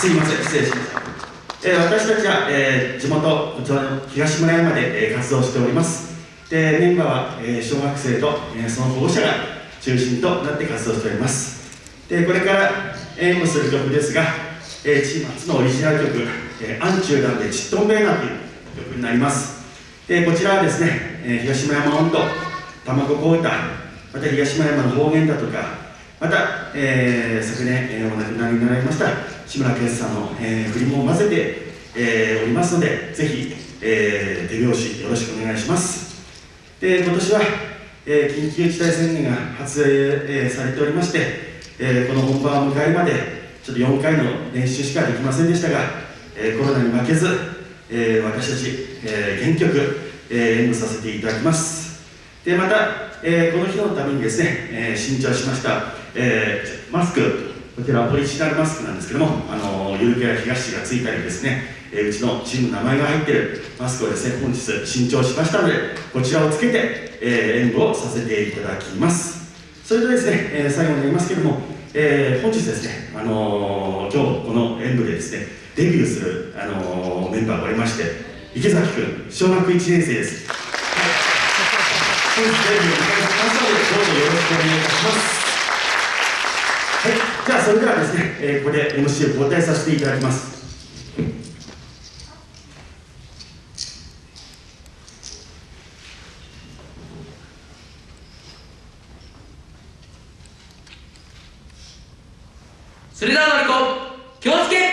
すいません失礼しました。えー、私たちは、えー、地元こちらの東村山で、えー、活動しております。でメンバーは、えー、小学生と、えー、その保護者が中心となって活動しております。でこれから演舞する曲ですが、えー、チーム初のオリジナル曲「えー、アンチューダンでちっとんべーな」という曲になります。でこちらはですね、えー、東村山温度卵子歌また東村山の方言だとかまた、えー、昨年、えー、お亡くなりになられました志村けんさんの、えー、振りも混ぜて、えー、おりますのでぜひ、えー、手拍子よろしくお願いします。で今年は、えー、緊急事態宣言が発令、えー、されておりまして、えー、この本番を迎えるまでちょっと4回の練習しかできませんでしたが、えー、コロナに負けず、えー、私たち、えー、原曲、えー、演舞させていただきます。でまたえー、この日のためにですね、えー、新調しました、えー、マスクこちらはオリジナルマスクなんですけども、あのゆるキャラ東がついたりですね、えー、うちのチームの名前が入ってるマスクをですね、本日新調しましたので、こちらをつけて、えー、演舞をさせていただきます。それとですね、えー、最後になりますけども、えー、本日ですね、あのー、今日この演舞でですね、デビューする、あのー、メンバーがおりまして、池崎君、小学1年生です。本日デビューを迎えますので、どうぞよろしくお願いいたします。は、それではですね、えー、ここで MC を交代させていただきます。それではマリコ気をつけ